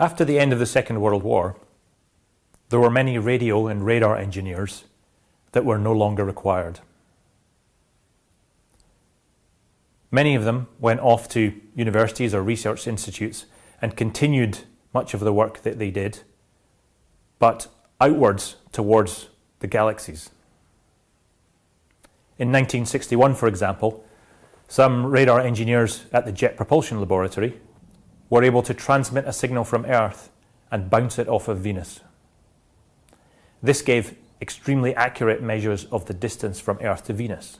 After the end of the Second World War, there were many radio and radar engineers that were no longer required. Many of them went off to universities or research institutes and continued much of the work that they did, but outwards towards the galaxies. In 1961, for example, some radar engineers at the Jet Propulsion Laboratory were able to transmit a signal from Earth and bounce it off of Venus. This gave extremely accurate measures of the distance from Earth to Venus.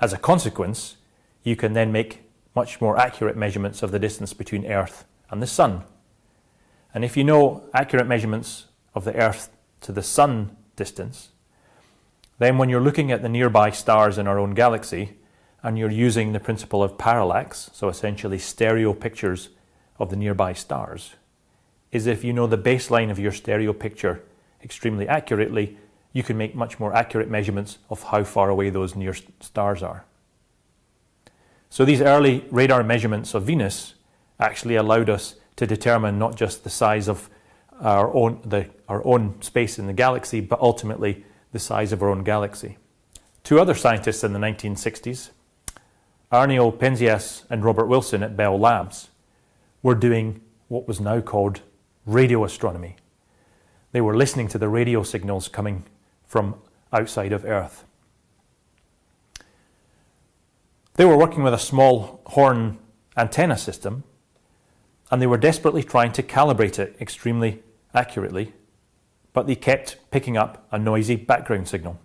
As a consequence, you can then make much more accurate measurements of the distance between Earth and the Sun. And if you know accurate measurements of the Earth to the Sun distance, then when you're looking at the nearby stars in our own galaxy, and you're using the principle of parallax, so essentially stereo pictures of the nearby stars, is if you know the baseline of your stereo picture extremely accurately, you can make much more accurate measurements of how far away those near stars are. So these early radar measurements of Venus actually allowed us to determine not just the size of our own, the, our own space in the galaxy, but ultimately the size of our own galaxy. Two other scientists in the 1960s, Arno Penzias and Robert Wilson at Bell Labs, were doing what was now called radio astronomy. They were listening to the radio signals coming from outside of Earth. They were working with a small horn antenna system and they were desperately trying to calibrate it extremely accurately, but they kept picking up a noisy background signal.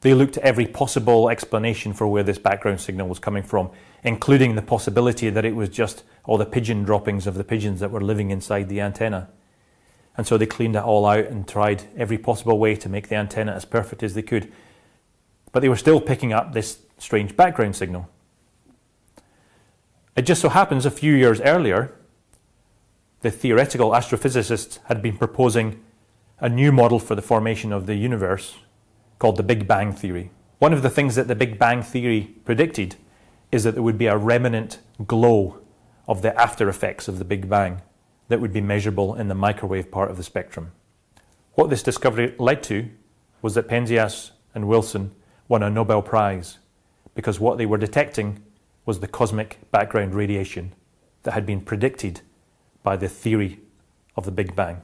They looked at every possible explanation for where this background signal was coming from, including the possibility that it was just all the pigeon droppings of the pigeons that were living inside the antenna. And so they cleaned it all out and tried every possible way to make the antenna as perfect as they could. But they were still picking up this strange background signal. It just so happens a few years earlier, the theoretical astrophysicists had been proposing a new model for the formation of the universe called the Big Bang Theory. One of the things that the Big Bang Theory predicted is that there would be a remnant glow of the after effects of the Big Bang that would be measurable in the microwave part of the spectrum. What this discovery led to was that Penzias and Wilson won a Nobel Prize because what they were detecting was the cosmic background radiation that had been predicted by the theory of the Big Bang.